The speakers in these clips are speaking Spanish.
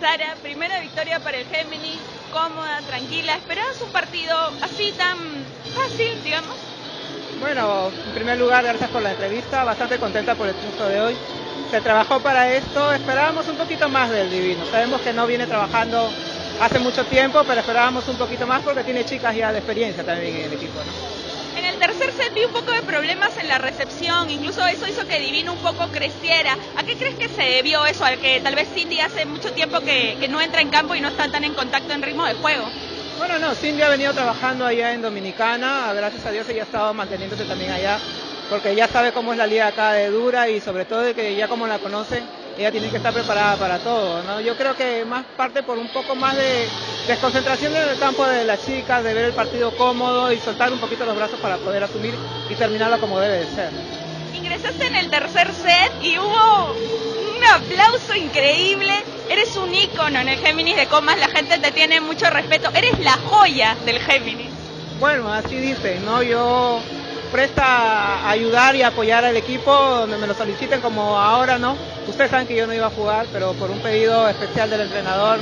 Sara, primera victoria para el Géminis, cómoda, tranquila. ¿Esperabas un partido así tan fácil, digamos? Bueno, en primer lugar, gracias por la entrevista, bastante contenta por el triunfo de hoy. Se trabajó para esto, esperábamos un poquito más del Divino. Sabemos que no viene trabajando hace mucho tiempo, pero esperábamos un poquito más porque tiene chicas ya de experiencia también en el equipo. ¿no? En el tercer set vi un poco de problemas en la recepción, incluso eso hizo que Divino un poco creciera. ¿A qué crees que se debió eso? Al que tal vez Cindy hace mucho tiempo que, no entra en campo y no está tan en contacto en ritmo de juego. Bueno, no, Cindy ha venido trabajando allá en Dominicana, gracias a Dios ella ha estado manteniéndose también allá, porque ya sabe cómo es la liga acá de dura y sobre todo de que ya como la conocen, ella tiene que estar preparada para todo, ¿no? Yo creo que más parte por un poco más de desconcentración en el campo de las chicas, de ver el partido cómodo y soltar un poquito los brazos para poder asumir y terminarlo como debe de ser. Ingresaste en el tercer set y hubo un aplauso increíble. Eres un ícono en el Géminis de Comas, la gente te tiene mucho respeto. Eres la joya del Géminis. Bueno, así dicen, ¿no? Yo presta a ayudar y apoyar al equipo donde me lo soliciten como ahora, ¿no? Ustedes saben que yo no iba a jugar, pero por un pedido especial del entrenador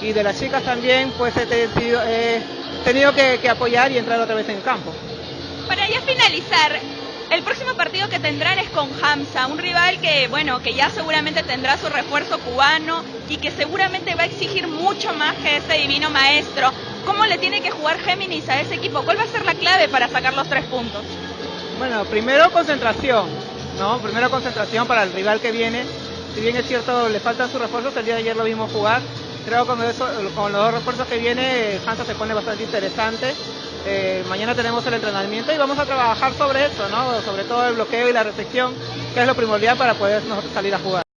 y de las chicas también, pues he tenido, he tenido que, que apoyar y entrar otra vez en el campo. Para ya finalizar, el próximo partido que tendrán es con Hamza, un rival que, bueno, que ya seguramente tendrá su refuerzo cubano y que seguramente va a exigir mucho más que ese divino maestro. ¿Cómo le tiene que jugar Géminis a ese equipo? ¿Cuál va a ser la clave para sacar los tres puntos? Bueno, primero concentración, ¿no? Primero concentración para el rival que viene. Si bien es cierto, le faltan sus refuerzos, el día de ayer lo vimos jugar. Creo que con, eso, con los dos refuerzos que viene, Hansa se pone bastante interesante. Eh, mañana tenemos el entrenamiento y vamos a trabajar sobre eso, ¿no? Sobre todo el bloqueo y la recepción, que es lo primordial para poder nosotros salir a jugar.